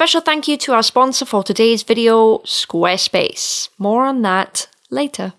special thank you to our sponsor for today's video, Squarespace. More on that later.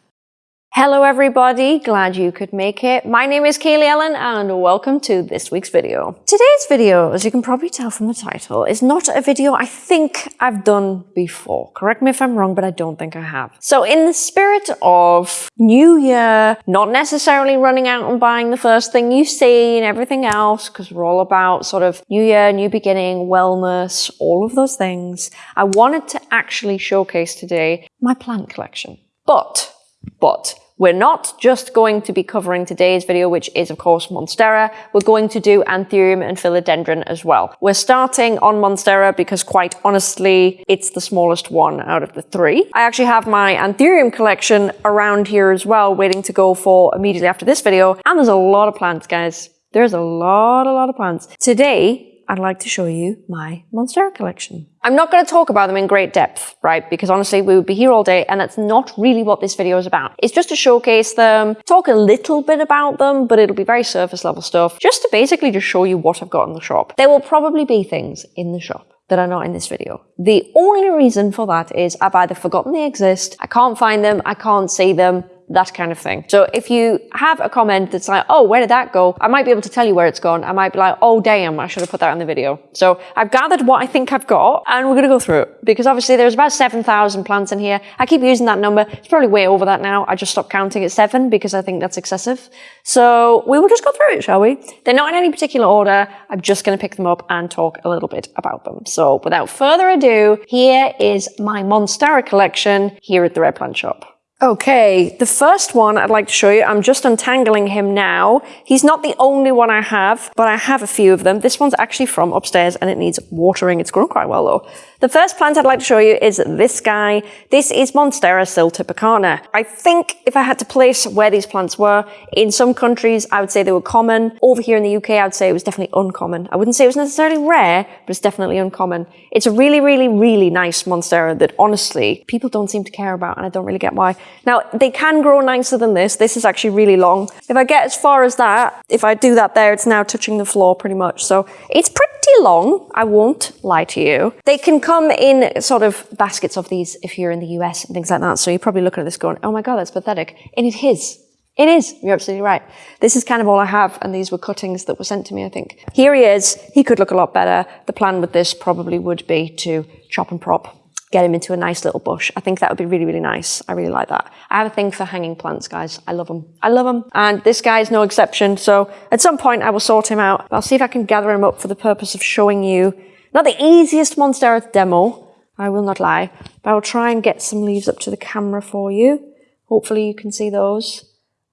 Hello everybody, glad you could make it. My name is Kaylee Ellen and welcome to this week's video. Today's video, as you can probably tell from the title, is not a video I think I've done before. Correct me if I'm wrong, but I don't think I have. So in the spirit of New Year, not necessarily running out and buying the first thing you see and everything else, because we're all about sort of New Year, new beginning, wellness, all of those things, I wanted to actually showcase today my plant collection. But, but, we're not just going to be covering today's video, which is of course Monstera. We're going to do Anthurium and Philodendron as well. We're starting on Monstera because quite honestly, it's the smallest one out of the three. I actually have my Anthurium collection around here as well, waiting to go for immediately after this video. And there's a lot of plants, guys. There's a lot, a lot of plants. Today, I'd like to show you my Monstera collection. I'm not going to talk about them in great depth, right? Because honestly, we would be here all day and that's not really what this video is about. It's just to showcase them, talk a little bit about them, but it'll be very surface level stuff, just to basically just show you what I've got in the shop. There will probably be things in the shop that are not in this video. The only reason for that is I've either forgotten they exist, I can't find them, I can't see them, that kind of thing. So if you have a comment that's like, oh, where did that go? I might be able to tell you where it's gone. I might be like, oh, damn, I should have put that in the video. So I've gathered what I think I've got and we're going to go through it because obviously there's about 7,000 plants in here. I keep using that number. It's probably way over that now. I just stopped counting at seven because I think that's excessive. So we will just go through it, shall we? They're not in any particular order. I'm just going to pick them up and talk a little bit about them. So without further ado, here is my Monstera collection here at the Red Plant Shop. Okay, the first one I'd like to show you, I'm just untangling him now. He's not the only one I have, but I have a few of them. This one's actually from upstairs and it needs watering. It's grown quite well though. The first plant I'd like to show you is this guy. This is Monstera siltepecana. I think if I had to place where these plants were, in some countries I would say they were common. Over here in the UK I would say it was definitely uncommon. I wouldn't say it was necessarily rare, but it's definitely uncommon. It's a really, really, really nice Monstera that honestly people don't seem to care about and I don't really get why. Now they can grow nicer than this. This is actually really long. If I get as far as that, if I do that there, it's now touching the floor pretty much. So it's pretty long, I won't lie to you. They can come in sort of baskets of these if you're in the US and things like that. So you're probably looking at this going, oh my God, that's pathetic. And it is. It is. You're absolutely right. This is kind of all I have. And these were cuttings that were sent to me, I think. Here he is. He could look a lot better. The plan with this probably would be to chop and prop get him into a nice little bush. I think that would be really, really nice. I really like that. I have a thing for hanging plants, guys. I love them. I love them. And this guy is no exception. So at some point I will sort him out. I'll see if I can gather him up for the purpose of showing you not the easiest Monstera demo. I will not lie, but I will try and get some leaves up to the camera for you. Hopefully you can see those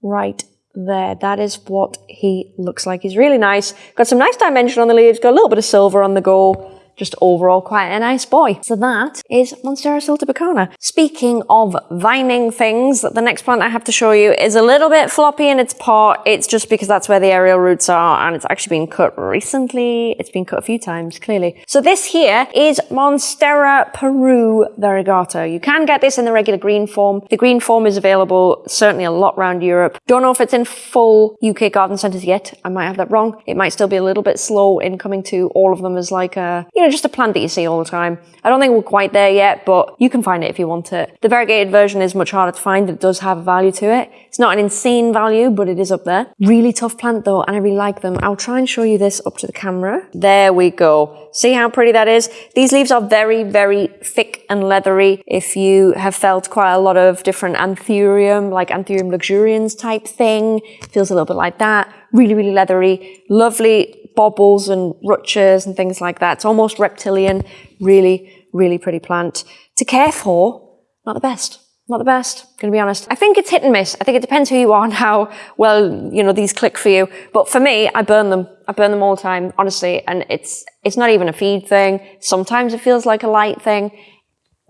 right there. That is what he looks like. He's really nice. Got some nice dimension on the leaves, got a little bit of silver on the go just overall quite a nice boy. So that is Monstera siltepecana. Speaking of vining things, the next plant I have to show you is a little bit floppy in its pot. It's just because that's where the aerial roots are and it's actually been cut recently. It's been cut a few times, clearly. So this here is Monstera Peru variegata. You can get this in the regular green form. The green form is available certainly a lot around Europe. Don't know if it's in full UK garden centres yet. I might have that wrong. It might still be a little bit slow in coming to all of them as like a, you know, know, just a plant that you see all the time. I don't think we're quite there yet, but you can find it if you want it. The variegated version is much harder to find, it does have a value to it. It's not an insane value, but it is up there. Really tough plant though, and I really like them. I'll try and show you this up to the camera. There we go. See how pretty that is? These leaves are very, very thick and leathery. If you have felt quite a lot of different anthurium, like anthurium luxurians type thing, feels a little bit like that. Really, really leathery. Lovely bobbles and rutches and things like that. It's almost reptilian, really, really pretty plant. To care for, not the best. Not the best, gonna be honest. I think it's hit and miss. I think it depends who you are and how well, you know, these click for you. But for me, I burn them. I burn them all the time, honestly. And it's, it's not even a feed thing. Sometimes it feels like a light thing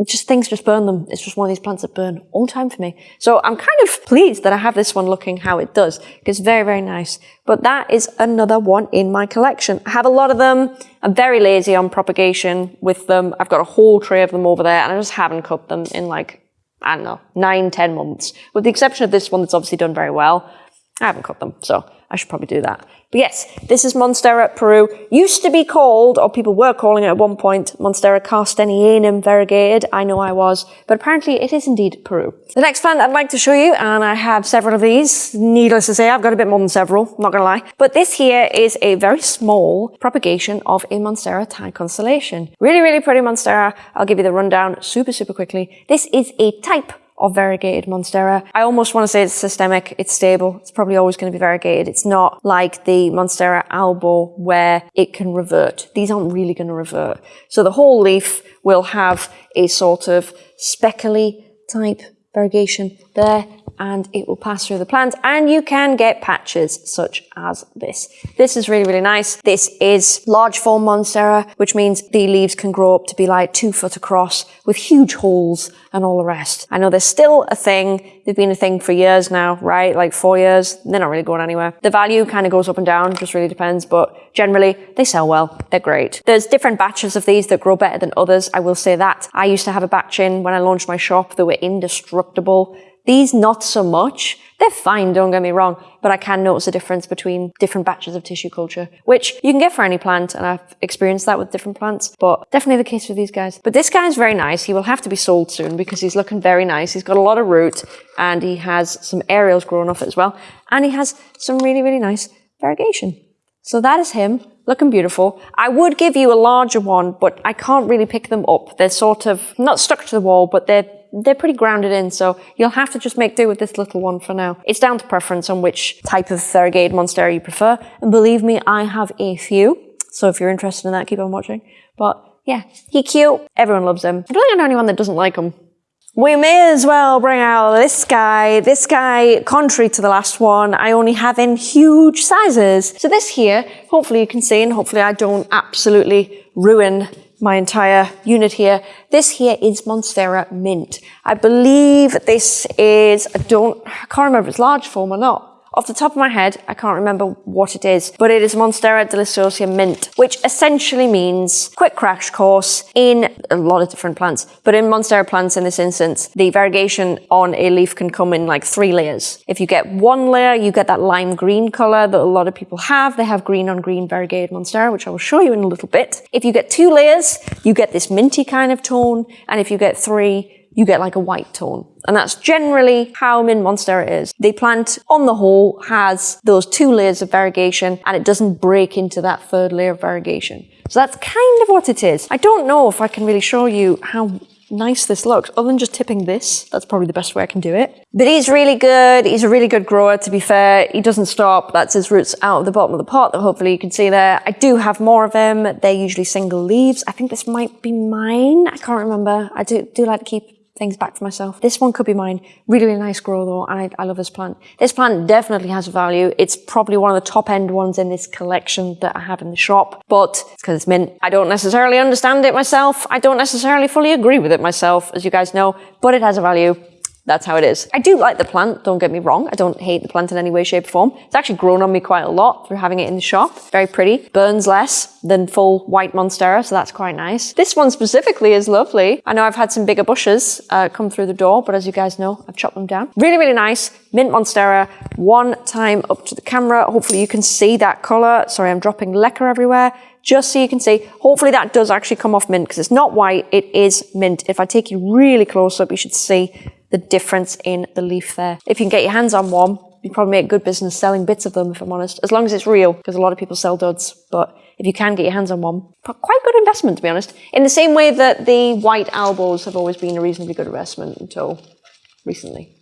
just things just burn them. It's just one of these plants that burn all the time for me. So I'm kind of pleased that I have this one looking how it does It's very, very nice. But that is another one in my collection. I have a lot of them. I'm very lazy on propagation with them. I've got a whole tray of them over there and I just haven't cut them in like, I don't know, nine, ten months. With the exception of this one that's obviously done very well. I haven't cut them. So I should probably do that. But yes, this is Monstera Peru. Used to be called, or people were calling it at one point, Monstera karstenianum variegated. I know I was, but apparently it is indeed Peru. The next plant I'd like to show you, and I have several of these. Needless to say, I've got a bit more than several, not gonna lie. But this here is a very small propagation of a Monstera Thai constellation. Really, really pretty Monstera. I'll give you the rundown super, super quickly. This is a type of variegated Monstera. I almost want to say it's systemic, it's stable, it's probably always going to be variegated. It's not like the Monstera albo where it can revert. These aren't really going to revert. So the whole leaf will have a sort of speckly type variegation there and it will pass through the plant and you can get patches such as this. This is really, really nice. This is large form Monstera, which means the leaves can grow up to be like two foot across with huge holes and all the rest. I know there's still a thing. They've been a thing for years now, right? Like four years. They're not really going anywhere. The value kind of goes up and down, just really depends, but generally they sell well. They're great. There's different batches of these that grow better than others. I will say that. I used to have a batch in when I launched my shop that were indestructible. These not so much. They're fine, don't get me wrong, but I can notice a difference between different batches of tissue culture, which you can get for any plant, and I've experienced that with different plants, but definitely the case for these guys. But this guy is very nice. He will have to be sold soon because he's looking very nice. He's got a lot of root, and he has some aerials growing off it as well, and he has some really, really nice variegation. So that is him, looking beautiful. I would give you a larger one, but I can't really pick them up. They're sort of not stuck to the wall, but they're they're pretty grounded in, so you'll have to just make do with this little one for now. It's down to preference on which type of variegated monstera you prefer, and believe me, I have a few, so if you're interested in that, keep on watching. But yeah, he cute, everyone loves him. I don't think I know anyone that doesn't like him. We may as well bring out this guy. This guy, contrary to the last one, I only have in huge sizes. So this here, hopefully you can see, and hopefully I don't absolutely ruin my entire unit here. This here is Monstera Mint. I believe this is, I don't, I can't remember if it's large form or not. Off the top of my head, I can't remember what it is, but it is Monstera deliciosa mint, which essentially means quick crash course in a lot of different plants. But in Monstera plants in this instance, the variegation on a leaf can come in like three layers. If you get one layer, you get that lime green color that a lot of people have. They have green on green variegated Monstera, which I will show you in a little bit. If you get two layers, you get this minty kind of tone. And if you get three, you get like a white tone. And that's generally how Mint Monstera is. The plant, on the whole, has those two layers of variegation and it doesn't break into that third layer of variegation. So that's kind of what it is. I don't know if I can really show you how nice this looks, other than just tipping this. That's probably the best way I can do it. But he's really good. He's a really good grower, to be fair. He doesn't stop. That's his roots out of the bottom of the pot that hopefully you can see there. I do have more of them. They're usually single leaves. I think this might be mine. I can't remember. I do, do like to keep things back for myself. This one could be mine. Really, really nice grow though, and I, I love this plant. This plant definitely has a value. It's probably one of the top end ones in this collection that I have in the shop, but it's because it's mint. I don't necessarily understand it myself. I don't necessarily fully agree with it myself, as you guys know, but it has a value. That's how it is. I do like the plant, don't get me wrong. I don't hate the plant in any way, shape, or form. It's actually grown on me quite a lot through having it in the shop. Very pretty. Burns less than full white Monstera, so that's quite nice. This one specifically is lovely. I know I've had some bigger bushes uh, come through the door, but as you guys know, I've chopped them down. Really, really nice. Mint Monstera. One time up to the camera. Hopefully you can see that color. Sorry, I'm dropping leca everywhere just so you can see. Hopefully that does actually come off mint because it's not white, it is mint. If I take you really close up, you should see the difference in the leaf there. If you can get your hands on one, you probably make good business selling bits of them, if I'm honest, as long as it's real, because a lot of people sell duds. But if you can get your hands on one, quite good investment, to be honest. In the same way that the white albos have always been a reasonably good investment until recently.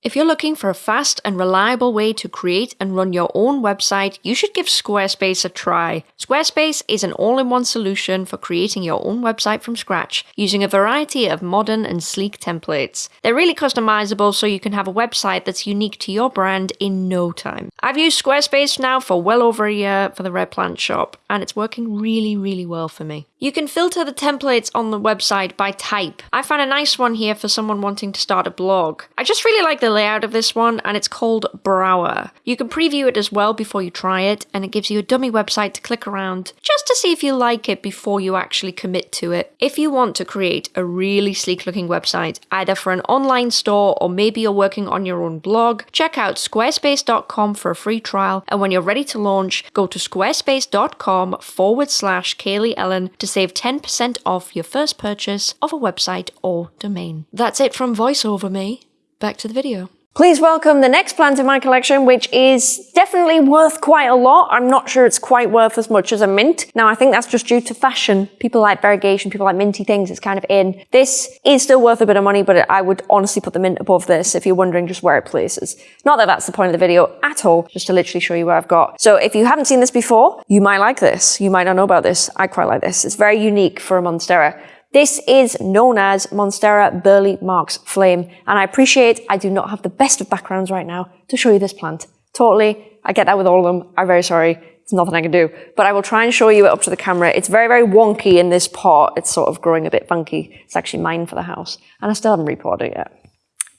If you're looking for a fast and reliable way to create and run your own website, you should give Squarespace a try. Squarespace is an all in one solution for creating your own website from scratch using a variety of modern and sleek templates. They're really customizable so you can have a website that's unique to your brand in no time. I've used Squarespace now for well over a year for the Red Plant shop, and it's working really, really well for me. You can filter the templates on the website by type. I found a nice one here for someone wanting to start a blog. I just really like the the layout of this one, and it's called Brower. You can preview it as well before you try it, and it gives you a dummy website to click around just to see if you like it before you actually commit to it. If you want to create a really sleek looking website, either for an online store or maybe you're working on your own blog, check out squarespace.com for a free trial, and when you're ready to launch, go to squarespace.com forward slash Kaylee Ellen to save 10% off your first purchase of a website or domain. That's it from VoiceOver Me. Back to the video. Please welcome the next plant in my collection, which is definitely worth quite a lot. I'm not sure it's quite worth as much as a mint. Now, I think that's just due to fashion. People like variegation, people like minty things. It's kind of in. This is still worth a bit of money, but I would honestly put the mint above this if you're wondering just where it places. Not that that's the point of the video at all, just to literally show you what I've got. So if you haven't seen this before, you might like this. You might not know about this. I quite like this. It's very unique for a Monstera. This is known as Monstera Burle Marx Flame, and I appreciate I do not have the best of backgrounds right now to show you this plant. Totally, I get that with all of them. I'm very sorry. It's nothing I can do. But I will try and show you it up to the camera. It's very, very wonky in this pot. It's sort of growing a bit funky. It's actually mine for the house. And I still haven't repotted it yet.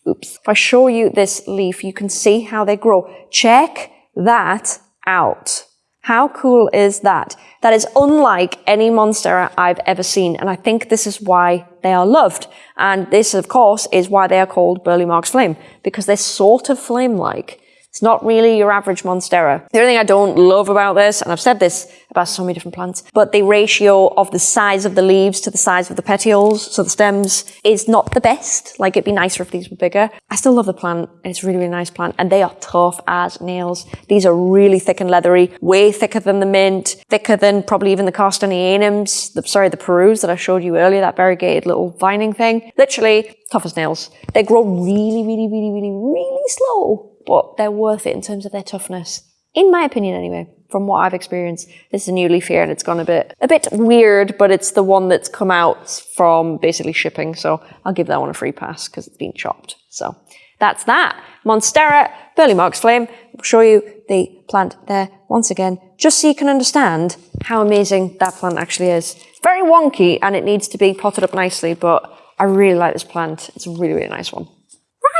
Oops. If I show you this leaf, you can see how they grow. Check that out. How cool is that? That is unlike any Monstera I've ever seen, and I think this is why they are loved. And this, of course, is why they are called Burle Marx Flame, because they're sort of flame-like. It's not really your average Monstera. The only thing I don't love about this, and I've said this about so many different plants, but the ratio of the size of the leaves to the size of the petioles, so the stems, is not the best. Like it'd be nicer if these were bigger. I still love the plant. It's a really, really nice plant, and they are tough as nails. These are really thick and leathery, way thicker than the mint, thicker than probably even the Karstenianums, the, sorry, the Perus that I showed you earlier, that variegated little vining thing. Literally, tough as nails. They grow really, really, really, really, really slow but they're worth it in terms of their toughness. In my opinion, anyway, from what I've experienced. This is a new leaf here and it's gone a bit, a bit weird, but it's the one that's come out from basically shipping. So I'll give that one a free pass because it's been chopped. So that's that. Monstera, Burle Marx Flame. I'll show you the plant there once again, just so you can understand how amazing that plant actually is. Very wonky and it needs to be potted up nicely, but I really like this plant. It's a really, really nice one.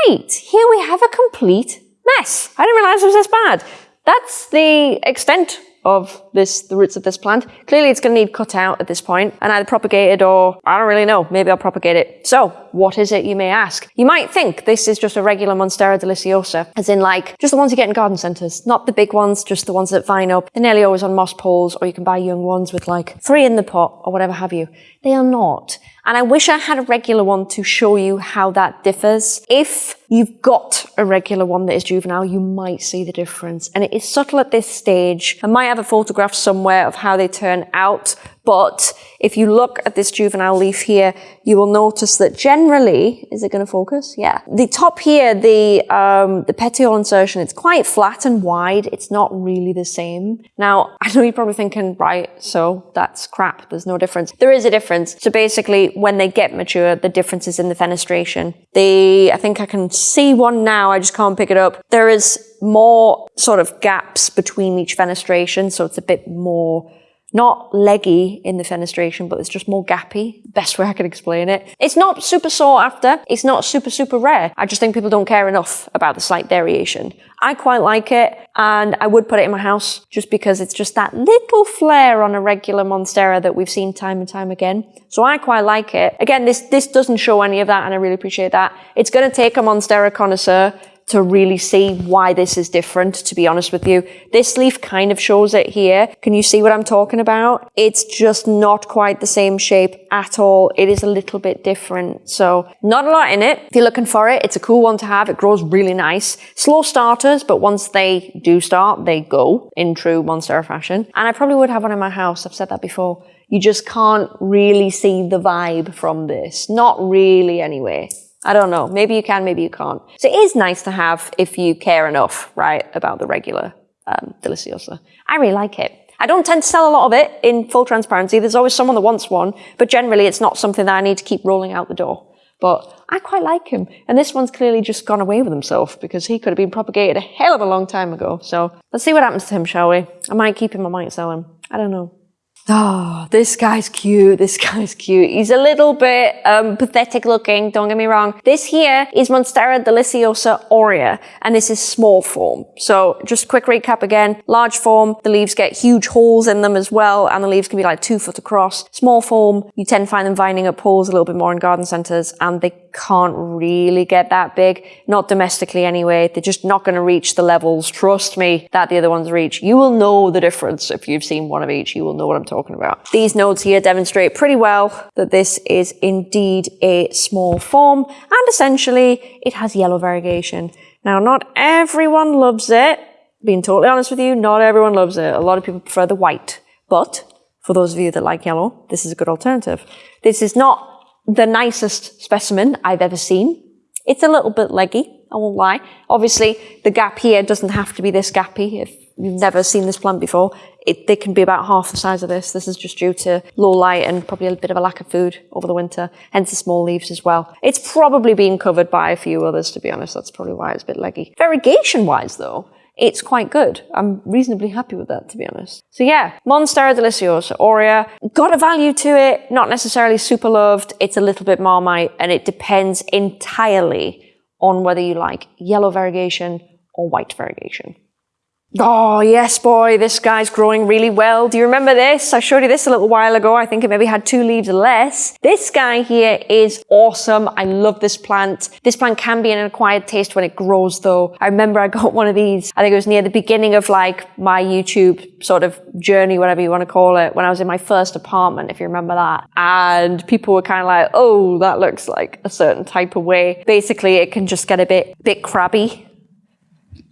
Right, here we have a complete mess. I didn't realize it was this bad. That's the extent of this, the roots of this plant. Clearly it's going to need cut out at this point and either propagated or I don't really know. Maybe I'll propagate it. So what is it you may ask? You might think this is just a regular Monstera deliciosa, as in like just the ones you get in garden centres, not the big ones, just the ones that vine up. They're nearly always on moss poles or you can buy young ones with like three in the pot or whatever have you. They are not. And I wish I had a regular one to show you how that differs. If you've got a regular one that is juvenile, you might see the difference. And it is subtle at this stage. I might have a photograph somewhere of how they turn out, but if you look at this juvenile leaf here, you will notice that generally, is it going to focus? Yeah. The top here, the, um, the petiole insertion, it's quite flat and wide. It's not really the same. Now, I know you're probably thinking, right, so that's crap. There's no difference. There is a difference. So basically, when they get mature, the difference is in the fenestration. The, I think I can see one now. I just can't pick it up. There is more sort of gaps between each fenestration. So it's a bit more not leggy in the fenestration, but it's just more gappy. Best way I can explain it. It's not super sought after. It's not super, super rare. I just think people don't care enough about the slight variation. I quite like it and I would put it in my house just because it's just that little flair on a regular Monstera that we've seen time and time again. So I quite like it. Again, this, this doesn't show any of that and I really appreciate that. It's going to take a Monstera connoisseur to really see why this is different, to be honest with you. This leaf kind of shows it here. Can you see what I'm talking about? It's just not quite the same shape at all. It is a little bit different. So not a lot in it. If you're looking for it, it's a cool one to have. It grows really nice. Slow starters, but once they do start, they go in true Monstera fashion. And I probably would have one in my house. I've said that before. You just can't really see the vibe from this. Not really anyway. I don't know. Maybe you can, maybe you can't. So it is nice to have if you care enough, right, about the regular um, Deliciosa. I really like it. I don't tend to sell a lot of it in full transparency. There's always someone that wants one, but generally it's not something that I need to keep rolling out the door. But I quite like him. And this one's clearly just gone away with himself because he could have been propagated a hell of a long time ago. So let's see what happens to him, shall we? I might keep him, I might sell him. I don't know. Oh, this guy's cute. This guy's cute. He's a little bit um, pathetic looking, don't get me wrong. This here is Monstera deliciosa aurea, and this is small form. So just quick recap again. Large form, the leaves get huge holes in them as well, and the leaves can be like two foot across. Small form, you tend to find them vining up pools a little bit more in garden centres, and they can't really get that big. Not domestically anyway. They're just not going to reach the levels, trust me, that the other ones reach. You will know the difference if you've seen one of each. You will know what I'm talking about. These nodes here demonstrate pretty well that this is indeed a small form and essentially it has yellow variegation. Now, not everyone loves it. Being totally honest with you, not everyone loves it. A lot of people prefer the white, but for those of you that like yellow, this is a good alternative. This is not the nicest specimen I've ever seen. It's a little bit leggy, I won't lie. Obviously, the gap here doesn't have to be this gappy if you've never seen this plant before. It, they can be about half the size of this. This is just due to low light and probably a bit of a lack of food over the winter, hence the small leaves as well. It's probably been covered by a few others, to be honest. That's probably why it's a bit leggy. Variegation-wise, though, it's quite good. I'm reasonably happy with that, to be honest. So yeah, Monstera Deliciosa Aurea. Got a value to it, not necessarily super loved. It's a little bit Marmite, and it depends entirely on whether you like yellow variegation or white variegation. Oh, yes, boy, this guy's growing really well. Do you remember this? I showed you this a little while ago. I think it maybe had two leaves less. This guy here is awesome. I love this plant. This plant can be an acquired taste when it grows, though. I remember I got one of these, I think it was near the beginning of like my YouTube sort of journey, whatever you want to call it, when I was in my first apartment, if you remember that. And people were kind of like, oh, that looks like a certain type of way. Basically, it can just get a bit, bit crabby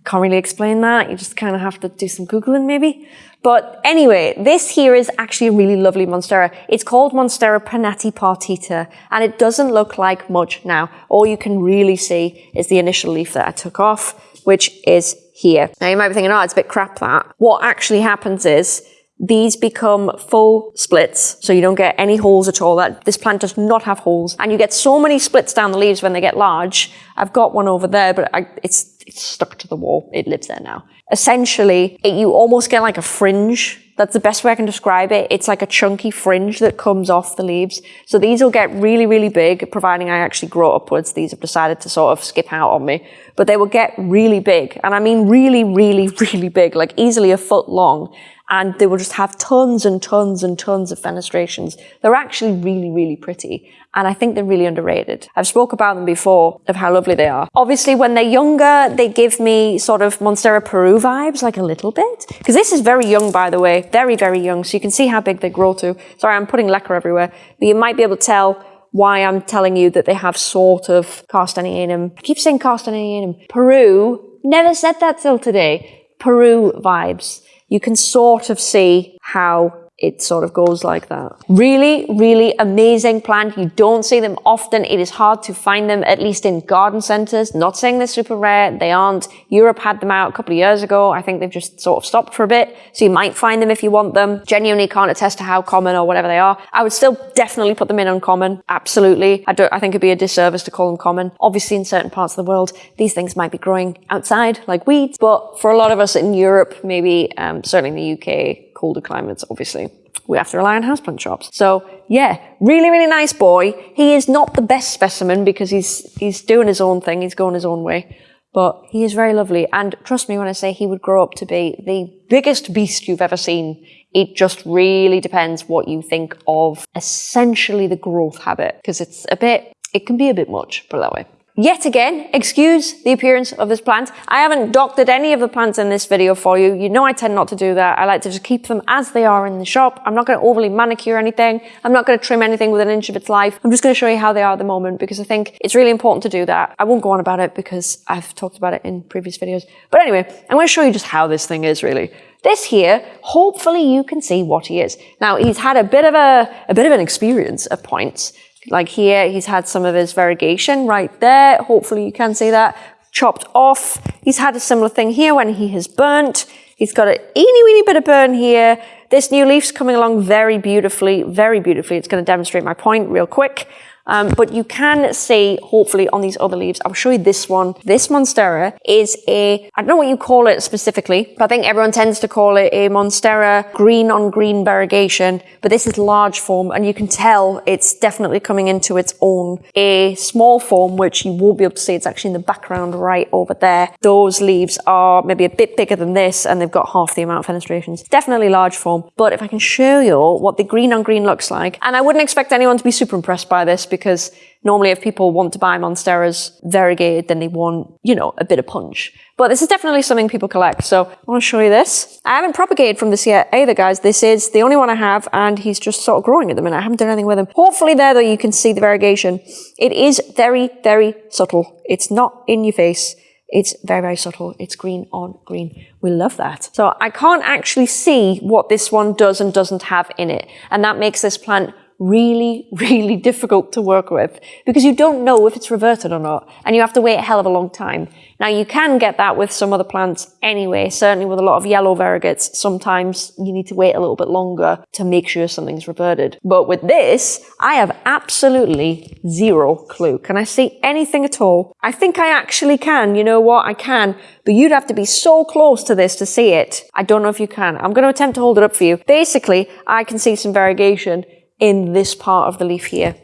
can't really explain that. You just kind of have to do some Googling maybe. But anyway, this here is actually a really lovely Monstera. It's called Monstera pinnatipartita, and it doesn't look like much now. All you can really see is the initial leaf that I took off, which is here. Now you might be thinking, oh, it's a bit crap that. What actually happens is these become full splits, so you don't get any holes at all. That This plant does not have holes, and you get so many splits down the leaves when they get large. I've got one over there, but I, it's it's stuck to the wall. It lives there now. Essentially, it, you almost get like a fringe. That's the best way I can describe it. It's like a chunky fringe that comes off the leaves. So these will get really, really big, providing I actually grow upwards. These have decided to sort of skip out on me. But they will get really big. And I mean really, really, really big, like easily a foot long and they will just have tons and tons and tons of fenestrations. They're actually really, really pretty. And I think they're really underrated. I've spoke about them before of how lovely they are. Obviously, when they're younger, they give me sort of Monstera Peru vibes, like a little bit. Because this is very young, by the way. Very, very young. So you can see how big they grow to. Sorry, I'm putting leca everywhere. But you might be able to tell why I'm telling you that they have sort of Karstenianum. I keep saying Karstenianum. Peru. Never said that till today. Peru vibes you can sort of see how it sort of goes like that. Really, really amazing plant. You don't see them often. It is hard to find them, at least in garden centers. Not saying they're super rare. They aren't. Europe had them out a couple of years ago. I think they've just sort of stopped for a bit. So you might find them if you want them. Genuinely can't attest to how common or whatever they are. I would still definitely put them in uncommon. Absolutely. I don't, I think it'd be a disservice to call them common. Obviously in certain parts of the world, these things might be growing outside like weeds. But for a lot of us in Europe, maybe, um, certainly in the UK, colder climates, obviously, we have to rely on houseplant shops. So yeah, really, really nice boy. He is not the best specimen because he's, he's doing his own thing. He's going his own way. But he is very lovely. And trust me when I say he would grow up to be the biggest beast you've ever seen. It just really depends what you think of essentially the growth habit. Because it's a bit, it can be a bit much, put it that way. Yet again, excuse the appearance of this plant. I haven't doctored any of the plants in this video for you. You know I tend not to do that. I like to just keep them as they are in the shop. I'm not going to overly manicure anything. I'm not going to trim anything within an inch of its life. I'm just going to show you how they are at the moment because I think it's really important to do that. I won't go on about it because I've talked about it in previous videos. But anyway, I'm going to show you just how this thing is really. This here, hopefully you can see what he is. Now, he's had a bit of a, a bit of an experience at points. Like here, he's had some of his variegation right there. Hopefully you can see that chopped off. He's had a similar thing here when he has burnt. He's got a eeny weeny bit of burn here. This new leaf's coming along very beautifully, very beautifully. It's going to demonstrate my point real quick. Um, but you can see, hopefully, on these other leaves, I'll show you this one. This Monstera is a, I don't know what you call it specifically, but I think everyone tends to call it a Monstera green on green variegation, but this is large form and you can tell it's definitely coming into its own. A small form, which you won't be able to see, it's actually in the background right over there. Those leaves are maybe a bit bigger than this and they've got half the amount of fenestrations. Definitely large form, but if I can show you what the green on green looks like, and I wouldn't expect anyone to be super impressed by this because normally if people want to buy Monsteras variegated, then they want, you know, a bit of punch. But this is definitely something people collect. So I want to show you this. I haven't propagated from this yet either, guys. This is the only one I have, and he's just sort of growing at the minute. I haven't done anything with him. Hopefully there, though, you can see the variegation. It is very, very subtle. It's not in your face. It's very, very subtle. It's green on green. We love that. So I can't actually see what this one does and doesn't have in it. And that makes this plant really, really difficult to work with because you don't know if it's reverted or not and you have to wait a hell of a long time. Now you can get that with some other plants anyway, certainly with a lot of yellow variegates, sometimes you need to wait a little bit longer to make sure something's reverted. But with this, I have absolutely zero clue. Can I see anything at all? I think I actually can, you know what, I can, but you'd have to be so close to this to see it. I don't know if you can. I'm going to attempt to hold it up for you. Basically, I can see some variegation in this part of the leaf here.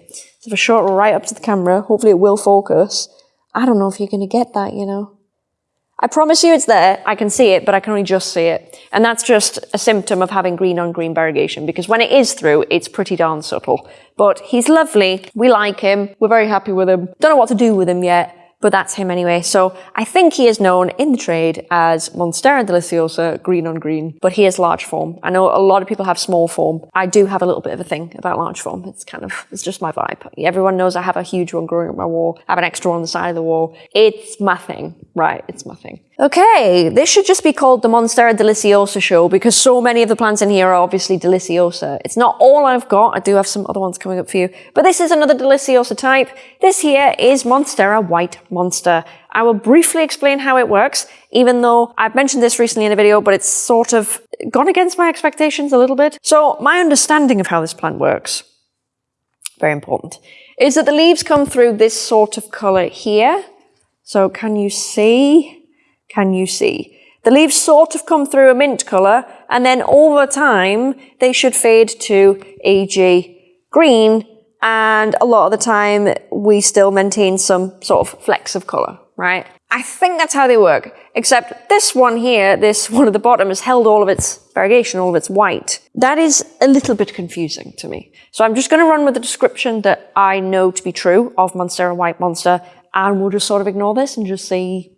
So if I it right up to the camera, hopefully it will focus. I don't know if you're going to get that, you know. I promise you it's there. I can see it, but I can only just see it. And that's just a symptom of having green on green variegation because when it is through, it's pretty darn subtle. But he's lovely. We like him. We're very happy with him. Don't know what to do with him yet but that's him anyway. So I think he is known in the trade as Monstera deliciosa green on green, but he is large form. I know a lot of people have small form. I do have a little bit of a thing about large form. It's kind of, it's just my vibe. Everyone knows I have a huge one growing up my wall. I have an extra one on the side of the wall. It's my thing, right? It's my thing. Okay, this should just be called the Monstera Deliciosa show because so many of the plants in here are obviously Deliciosa. It's not all I've got. I do have some other ones coming up for you, but this is another Deliciosa type. This here is Monstera White Monster. I will briefly explain how it works, even though I've mentioned this recently in a video, but it's sort of gone against my expectations a little bit. So my understanding of how this plant works, very important, is that the leaves come through this sort of color here. So can you see? Can you see? The leaves sort of come through a mint colour and then over time they should fade to AG green and a lot of the time we still maintain some sort of flecks of colour, right? I think that's how they work, except this one here, this one at the bottom has held all of its variegation, all of its white. That is a little bit confusing to me. So I'm just going to run with the description that I know to be true of Monstera White Monster and we'll just sort of ignore this and just see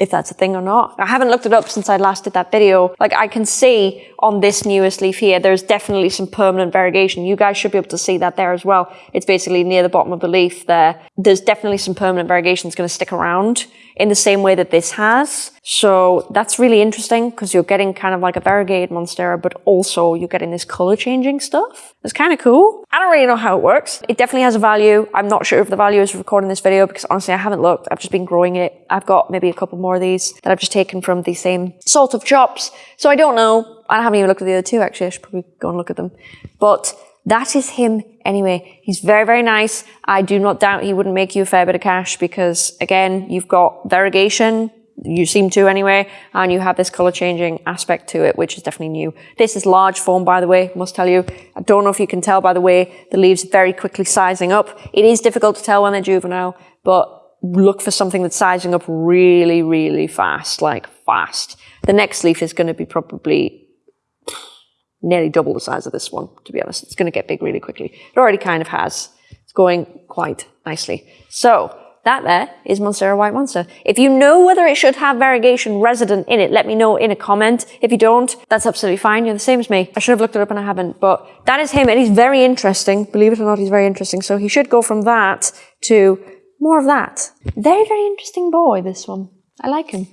if that's a thing or not. I haven't looked it up since I last did that video. Like I can see on this newest leaf here, there's definitely some permanent variegation. You guys should be able to see that there as well. It's basically near the bottom of the leaf there. There's definitely some permanent variegation that's going to stick around in the same way that this has. So that's really interesting because you're getting kind of like a variegated Monstera, but also you're getting this color changing stuff. It's kind of cool. I don't really know how it works. It definitely has a value. I'm not sure if the value is recording this video because honestly I haven't looked. I've just been growing it. I've got maybe a couple more of these that I've just taken from the same sort of chops. So I don't know. I haven't even looked at the other two actually. I should probably go and look at them. But that is him anyway. He's very, very nice. I do not doubt he wouldn't make you a fair bit of cash because again, you've got variegation. You seem to anyway, and you have this color changing aspect to it, which is definitely new. This is large form, by the way, must tell you. I don't know if you can tell by the way the leaves very quickly sizing up. It is difficult to tell when they're juvenile, but look for something that's sizing up really, really fast, like fast. The next leaf is going to be probably nearly double the size of this one, to be honest. It's going to get big really quickly. It already kind of has. It's going quite nicely. So that there is Monstera White Monster. If you know whether it should have variegation resident in it, let me know in a comment. If you don't, that's absolutely fine. You're the same as me. I should have looked it up and I haven't, but that is him and he's very interesting. Believe it or not, he's very interesting. So he should go from that to more of that. Very, very interesting boy, this one. I like him.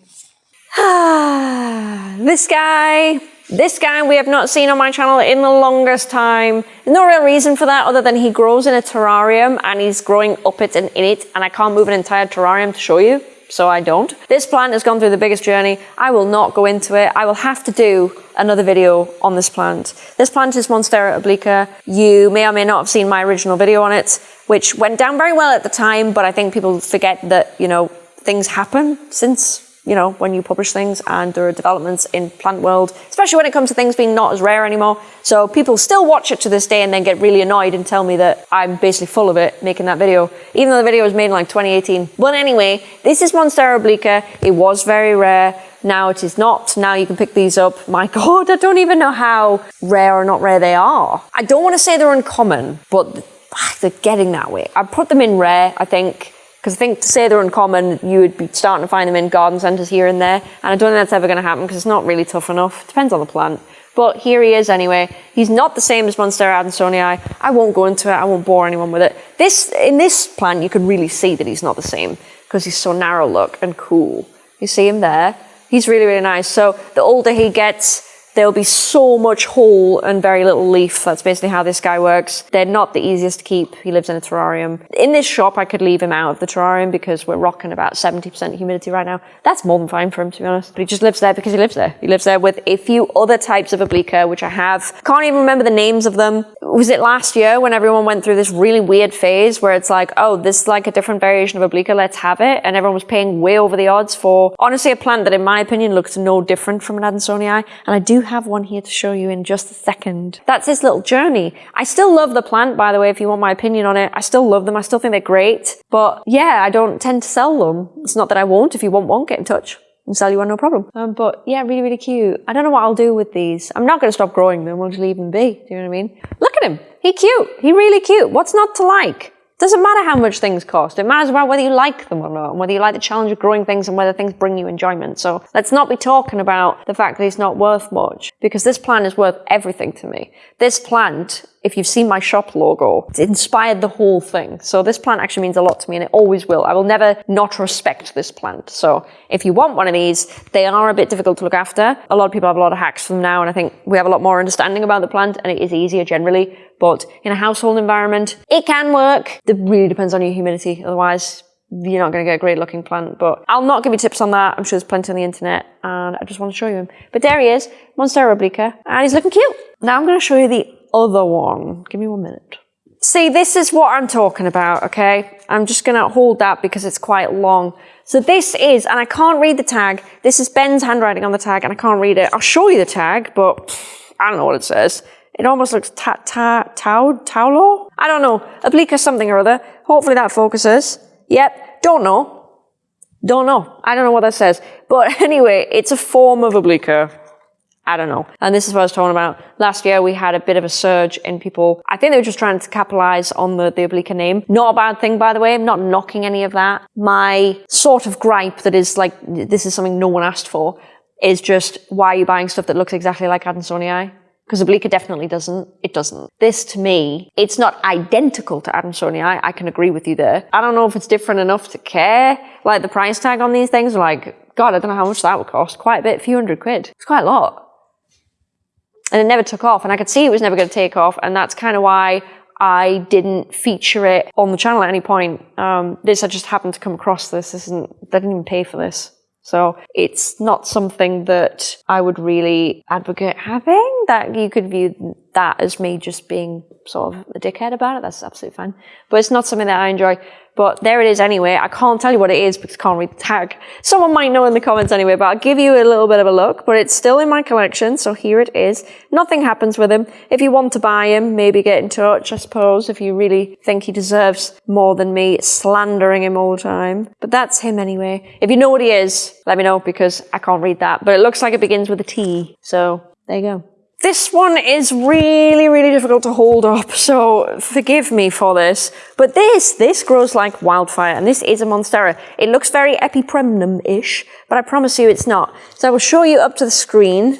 Ah, this guy this guy we have not seen on my channel in the longest time. There's no real reason for that other than he grows in a terrarium and he's growing up it and in it and I can't move an entire terrarium to show you. so I don't. This plant has gone through the biggest journey. I will not go into it. I will have to do another video on this plant. This plant is Monstera obliqua. You may or may not have seen my original video on it, which went down very well at the time, but I think people forget that, you know, things happen since you know, when you publish things and there are developments in plant world, especially when it comes to things being not as rare anymore. So people still watch it to this day and then get really annoyed and tell me that I'm basically full of it making that video, even though the video was made in like 2018. But anyway, this is Monstera obliqua. It was very rare. Now it is not. Now you can pick these up. My God, I don't even know how rare or not rare they are. I don't want to say they're uncommon, but ah, they're getting that way. I put them in rare, I think because I think to say they're uncommon, you would be starting to find them in garden centres here and there. And I don't think that's ever going to happen because it's not really tough enough. Depends on the plant. But here he is anyway. He's not the same as Monstera adansonii. I won't go into it. I won't bore anyone with it. This In this plant, you can really see that he's not the same because he's so narrow look and cool. You see him there? He's really, really nice. So the older he gets, there'll be so much whole and very little leaf. That's basically how this guy works. They're not the easiest to keep. He lives in a terrarium. In this shop, I could leave him out of the terrarium because we're rocking about 70% humidity right now. That's more than fine for him, to be honest. But he just lives there because he lives there. He lives there with a few other types of obliqua, which I have. Can't even remember the names of them. Was it last year when everyone went through this really weird phase where it's like, oh, this is like a different variation of obliqua, let's have it. And everyone was paying way over the odds for, honestly, a plant that in my opinion looks no different from an Adansonii. And I do have one here to show you in just a second. That's his little journey. I still love the plant, by the way, if you want my opinion on it. I still love them. I still think they're great. But yeah, I don't tend to sell them. It's not that I won't. If you want one, get in touch and sell you one, no problem. Um, but yeah, really, really cute. I don't know what I'll do with these. I'm not going to stop growing them. We'll just leave them be. Do you know what I mean? Look at him. He cute. He really cute. What's not to like? Doesn't matter how much things cost. It matters about whether you like them or not, and whether you like the challenge of growing things and whether things bring you enjoyment. So let's not be talking about the fact that it's not worth much, because this plant is worth everything to me. This plant, if you've seen my shop logo, it's inspired the whole thing. So this plant actually means a lot to me and it always will. I will never not respect this plant. So if you want one of these, they are a bit difficult to look after. A lot of people have a lot of hacks for them now and I think we have a lot more understanding about the plant and it is easier generally. But in a household environment, it can work. It really depends on your humidity. Otherwise, you're not going to get a great looking plant. But I'll not give you tips on that. I'm sure there's plenty on the internet and I just want to show you him. But there he is, Monstera obliqua, and he's looking cute. Now I'm going to show you the other one. Give me one minute. See, this is what I'm talking about, okay? I'm just going to hold that because it's quite long. So this is, and I can't read the tag. This is Ben's handwriting on the tag and I can't read it. I'll show you the tag, but I don't know what it says. It almost looks ta ta tau taulo. I don't know. Oblique or something or other. Hopefully that focuses. Yep. Don't know. Don't know. I don't know what that says. But anyway, it's a form of obliqua. I don't know. And this is what I was talking about. Last year we had a bit of a surge in people. I think they were just trying to capitalize on the, the obliqua name. Not a bad thing, by the way. I'm not knocking any of that. My sort of gripe that is like, this is something no one asked for, is just why are you buying stuff that looks exactly like Adansonii? Because Obliqua definitely doesn't. It doesn't. This, to me, it's not identical to Adansonii. I, I can agree with you there. I don't know if it's different enough to care. Like the price tag on these things, like, God, I don't know how much that would cost. Quite a bit, a few hundred quid. It's quite a lot. And it never took off, and I could see it was never going to take off, and that's kind of why I didn't feature it on the channel at any point. Um, this, I just happened to come across this. This isn't, they didn't even pay for this. So it's not something that I would really advocate having, that you could view that as me just being sort of a dickhead about it. That's absolutely fine. But it's not something that I enjoy. But there it is anyway. I can't tell you what it is because I can't read the tag. Someone might know in the comments anyway, but I'll give you a little bit of a look. But it's still in my collection, so here it is. Nothing happens with him. If you want to buy him, maybe get in touch, I suppose, if you really think he deserves more than me slandering him all the time. But that's him anyway. If you know what he is, let me know because I can't read that. But it looks like it begins with a T. So there you go. This one is really, really difficult to hold up, so forgive me for this. But this, this grows like wildfire, and this is a Monstera. It looks very epipremnum-ish, but I promise you it's not. So I will show you up to the screen,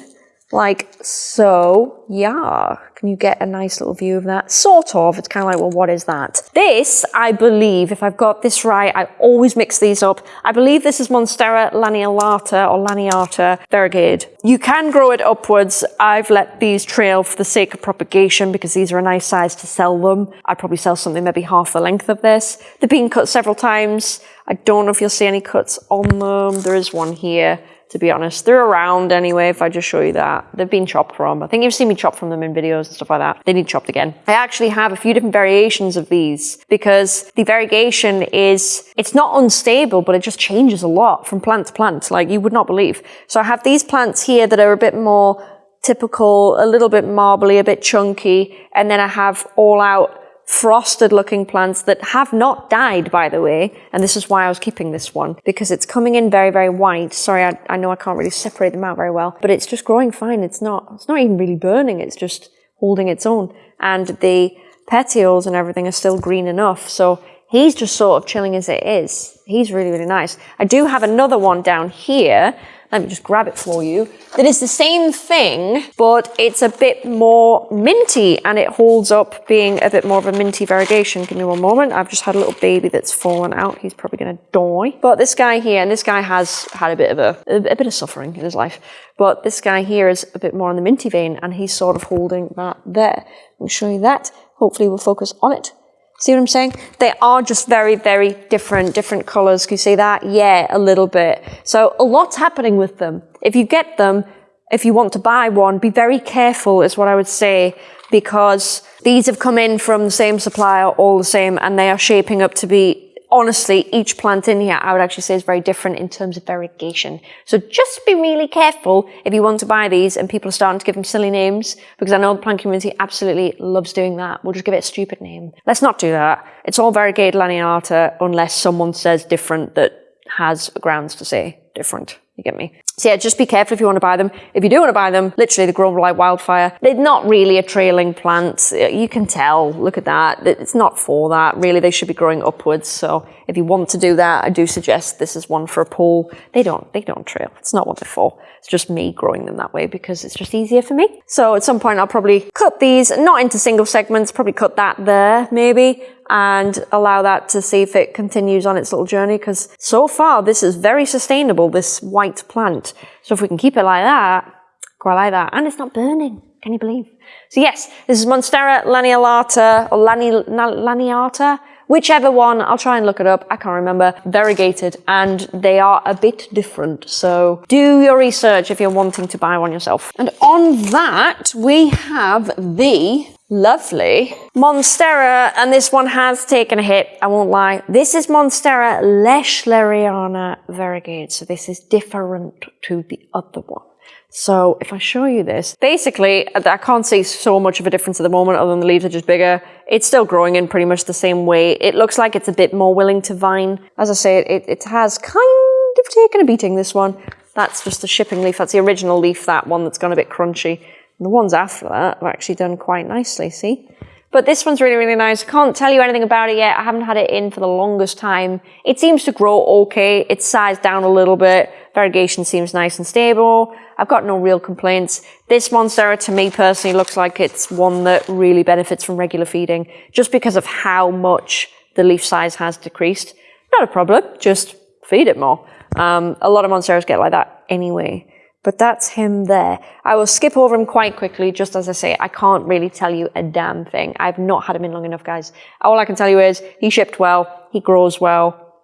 like so. Yuck. Can you get a nice little view of that? Sort of. It's kind of like, well, what is that? This, I believe, if I've got this right, I always mix these up. I believe this is Monstera laniolata or laniata variegate. You can grow it upwards. I've let these trail for the sake of propagation because these are a nice size to sell them. I'd probably sell something maybe half the length of this. They've been cut several times. I don't know if you'll see any cuts on them. There is one here to be honest. They're around anyway, if I just show you that. They've been chopped from. I think you've seen me chop from them in videos and stuff like that. They need chopped again. I actually have a few different variations of these because the variegation is, it's not unstable, but it just changes a lot from plant to plant, like you would not believe. So I have these plants here that are a bit more typical, a little bit marbly, a bit chunky, and then I have all out frosted looking plants that have not died, by the way. And this is why I was keeping this one because it's coming in very, very white. Sorry, I, I know I can't really separate them out very well, but it's just growing fine. It's not, it's not even really burning. It's just holding its own. And the petioles and everything are still green enough. So he's just sort of chilling as it is. He's really, really nice. I do have another one down here let me just grab it for you, that is the same thing, but it's a bit more minty and it holds up being a bit more of a minty variegation. Give me one moment. I've just had a little baby that's fallen out. He's probably going to die. But this guy here, and this guy has had a bit of a, a, a bit of suffering in his life, but this guy here is a bit more on the minty vein and he's sort of holding that there. Me show you that. Hopefully we'll focus on it. See what I'm saying? They are just very, very different, different colors. Can you see that? Yeah, a little bit. So a lot's happening with them. If you get them, if you want to buy one, be very careful is what I would say because these have come in from the same supplier, all the same, and they are shaping up to be honestly, each plant in here, I would actually say is very different in terms of variegation. So just be really careful if you want to buy these and people are starting to give them silly names, because I know the plant community absolutely loves doing that. We'll just give it a stupid name. Let's not do that. It's all variegated laniata unless someone says different that has grounds to say different. You get me? So yeah, just be careful if you want to buy them. If you do want to buy them, literally they grow like wildfire. They're not really a trailing plant. You can tell, look at that. It's not for that. Really, they should be growing upwards. So if you want to do that, I do suggest this is one for a pool. They don't, they don't trail. It's not what they're for. It's just me growing them that way because it's just easier for me. So at some point I'll probably cut these, not into single segments, probably cut that there maybe and allow that to see if it continues on its little journey because so far this is very sustainable, this white plant. So if we can keep it like that, quite like that, and it's not burning. Can you believe? So yes, this is Monstera laniolata or lani, laniata, whichever one. I'll try and look it up. I can't remember. Variegated, and they are a bit different. So do your research if you're wanting to buy one yourself. And on that, we have the Lovely. Monstera, and this one has taken a hit, I won't lie. This is Monstera lechleriana variegate, so this is different to the other one. So if I show you this, basically, I can't see so much of a difference at the moment other than the leaves are just bigger. It's still growing in pretty much the same way. It looks like it's a bit more willing to vine. As I say, it, it has kind of taken a beating, this one. That's just the shipping leaf. That's the original leaf, that one that's gone a bit crunchy. The ones after that have actually done quite nicely, see? But this one's really, really nice. Can't tell you anything about it yet. I haven't had it in for the longest time. It seems to grow okay. It's sized down a little bit. Variegation seems nice and stable. I've got no real complaints. This Monstera to me personally looks like it's one that really benefits from regular feeding just because of how much the leaf size has decreased. Not a problem, just feed it more. Um, a lot of Monsteras get like that anyway. But that's him there. I will skip over him quite quickly, just as I say, I can't really tell you a damn thing. I've not had him in long enough, guys. All I can tell you is he shipped well, he grows well,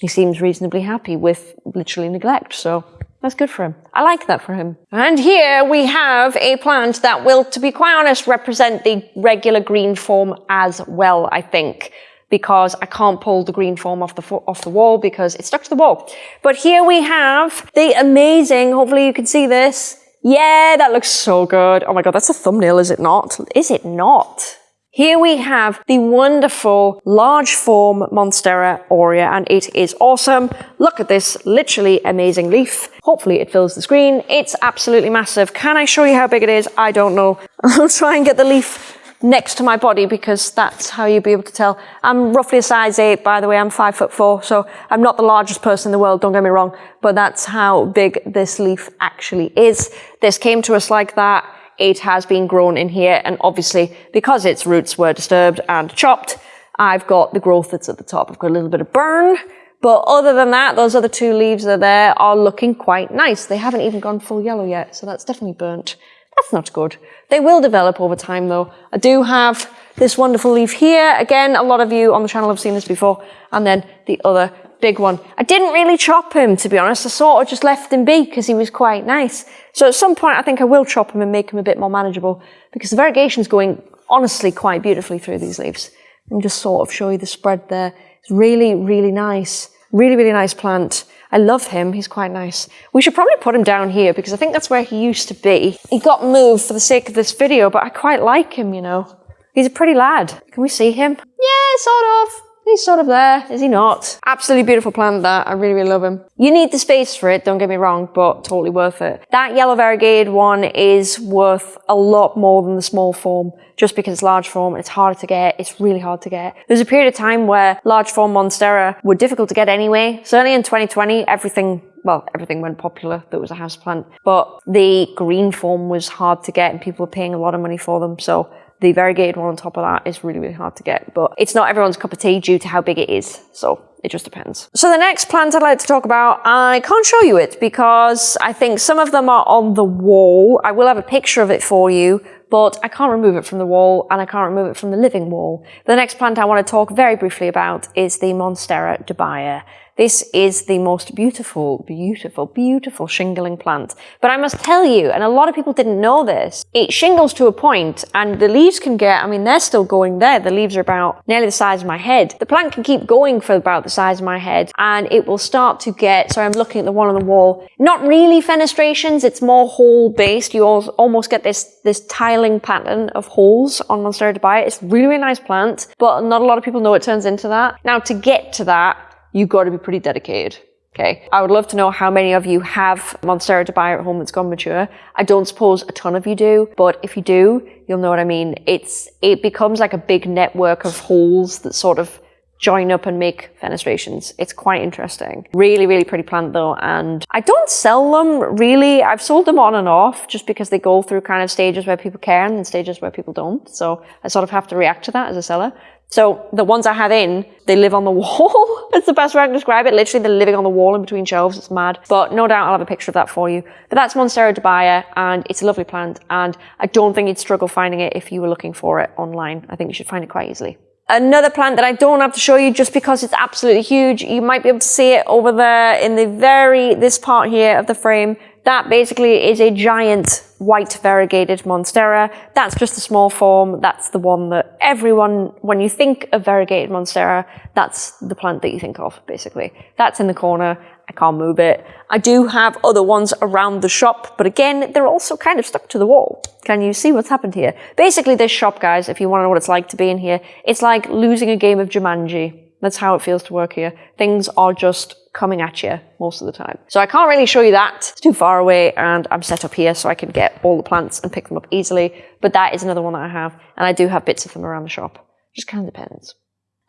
he seems reasonably happy with literally neglect, so that's good for him. I like that for him. And here we have a plant that will, to be quite honest, represent the regular green form as well, I think because I can't pull the green foam off the, off the wall because it's stuck to the wall. But here we have the amazing, hopefully you can see this. Yeah, that looks so good. Oh my God, that's a thumbnail, is it not? Is it not? Here we have the wonderful large form Monstera aurea and it is awesome. Look at this literally amazing leaf. Hopefully it fills the screen. It's absolutely massive. Can I show you how big it is? I don't know. I'll try and get the leaf next to my body because that's how you'll be able to tell. I'm roughly a size 8, by the way. I'm 5 foot 4, so I'm not the largest person in the world, don't get me wrong, but that's how big this leaf actually is. This came to us like that. it has been grown in here. And obviously, because its roots were disturbed and chopped, I've got the growth that's at the top. I've got a little bit of burn, but other than that, those other two leaves that are there are looking quite nice. They haven't even gone full yellow yet, so that's definitely burnt. That's not good. They will develop over time though. I do have this wonderful leaf here. Again, a lot of you on the channel have seen this before. And then the other big one. I didn't really chop him, to be honest. I sort of just left him be because he was quite nice. So at some point, I think I will chop him and make him a bit more manageable because the variegation's going honestly quite beautifully through these leaves. And just sort of show you the spread there. It's really, really nice. Really, really nice plant. I love him. He's quite nice. We should probably put him down here because I think that's where he used to be. He got moved for the sake of this video, but I quite like him, you know. He's a pretty lad. Can we see him? Yeah, sort of. He's sort of there, is he not? Absolutely beautiful plant that. I really, really love him. You need the space for it, don't get me wrong, but totally worth it. That yellow variegated one is worth a lot more than the small form, just because it's large form, it's harder to get, it's really hard to get. There's a period of time where large form Monstera were difficult to get anyway. Certainly in 2020, everything well, everything went popular that was a house plant, but the green form was hard to get and people were paying a lot of money for them. So the variegated one on top of that is really, really hard to get, but it's not everyone's cup of tea due to how big it is. So it just depends. So the next plant I'd like to talk about, I can't show you it because I think some of them are on the wall. I will have a picture of it for you, but I can't remove it from the wall and I can't remove it from the living wall. The next plant I want to talk very briefly about is the Monstera dubia. This is the most beautiful, beautiful, beautiful shingling plant. But I must tell you, and a lot of people didn't know this, it shingles to a point and the leaves can get, I mean, they're still going there. The leaves are about nearly the size of my head. The plant can keep going for about the size of my head and it will start to get, sorry, I'm looking at the one on the wall, not really fenestrations, it's more hole based. You almost get this, this tiling pattern of holes on Monstera dubia. It's really, really nice plant, but not a lot of people know it turns into that. Now to get to that, you've got to be pretty dedicated. Okay. I would love to know how many of you have Monstera dubia at home that's gone mature. I don't suppose a ton of you do, but if you do, you'll know what I mean. It's, it becomes like a big network of holes that sort of join up and make fenestrations. It's quite interesting. Really, really pretty plant though. And I don't sell them really. I've sold them on and off just because they go through kind of stages where people care and stages where people don't. So I sort of have to react to that as a seller. So the ones I have in, they live on the wall. It's the best way I can describe it. Literally, they're living on the wall in between shelves. It's mad. But no doubt I'll have a picture of that for you. But that's Monstera dubia, and it's a lovely plant. And I don't think you'd struggle finding it if you were looking for it online. I think you should find it quite easily. Another plant that I don't have to show you just because it's absolutely huge. You might be able to see it over there in the very, this part here of the frame. That basically is a giant white variegated monstera. That's just a small form. That's the one that everyone, when you think of variegated monstera, that's the plant that you think of, basically. That's in the corner. I can't move it. I do have other ones around the shop, but again, they're also kind of stuck to the wall. Can you see what's happened here? Basically, this shop, guys, if you want to know what it's like to be in here, it's like losing a game of Jumanji. That's how it feels to work here. Things are just coming at you most of the time. So I can't really show you that. It's too far away and I'm set up here so I can get all the plants and pick them up easily. But that is another one that I have. And I do have bits of them around the shop. Just kind of depends.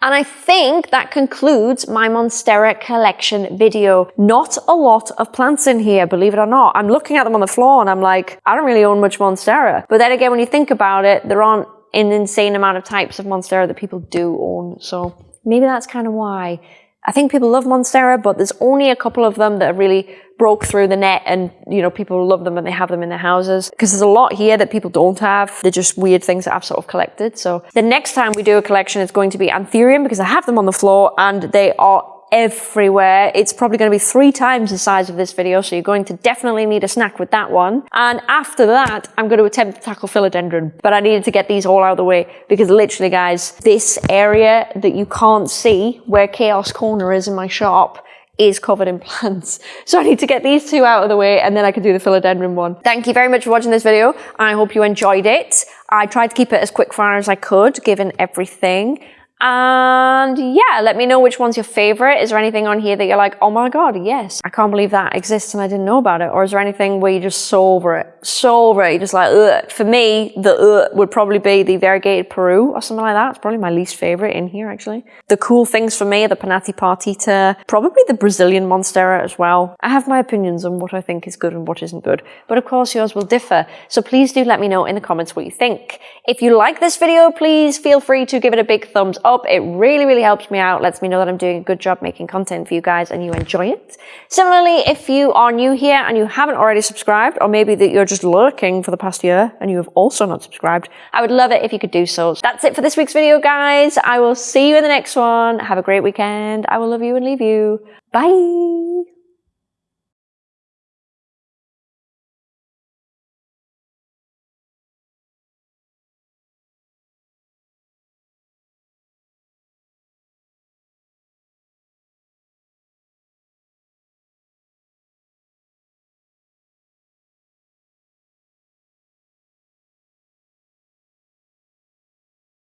And I think that concludes my Monstera collection video. Not a lot of plants in here, believe it or not. I'm looking at them on the floor and I'm like, I don't really own much Monstera. But then again, when you think about it, there aren't an insane amount of types of Monstera that people do own. So maybe that's kind of why. I think people love Monstera, but there's only a couple of them that have really broke through the net and, you know, people love them and they have them in their houses. Because there's a lot here that people don't have. They're just weird things that I've sort of collected. So the next time we do a collection, it's going to be Anthurium because I have them on the floor and they are everywhere. It's probably going to be three times the size of this video, so you're going to definitely need a snack with that one. And after that, I'm going to attempt to tackle philodendron, but I needed to get these all out of the way because literally, guys, this area that you can't see where Chaos Corner is in my shop is covered in plants. So I need to get these two out of the way and then I can do the philodendron one. Thank you very much for watching this video. I hope you enjoyed it. I tried to keep it as quick fire as I could, given everything. And yeah, let me know which one's your favorite. Is there anything on here that you're like, oh my God, yes, I can't believe that exists and I didn't know about it? Or is there anything where you're just so over it? So over it. You're just like, ugh. For me, the ugh would probably be the variegated Peru or something like that. It's probably my least favorite in here, actually. The cool things for me are the pinnatipartita, probably the Brazilian Monstera as well. I have my opinions on what I think is good and what isn't good, but of course yours will differ. So please do let me know in the comments what you think. If you like this video, please feel free to give it a big thumbs up up. It really, really helps me out, lets me know that I'm doing a good job making content for you guys and you enjoy it. Similarly, if you are new here and you haven't already subscribed, or maybe that you're just lurking for the past year and you have also not subscribed, I would love it if you could do so. That's it for this week's video, guys. I will see you in the next one. Have a great weekend. I will love you and leave you. Bye.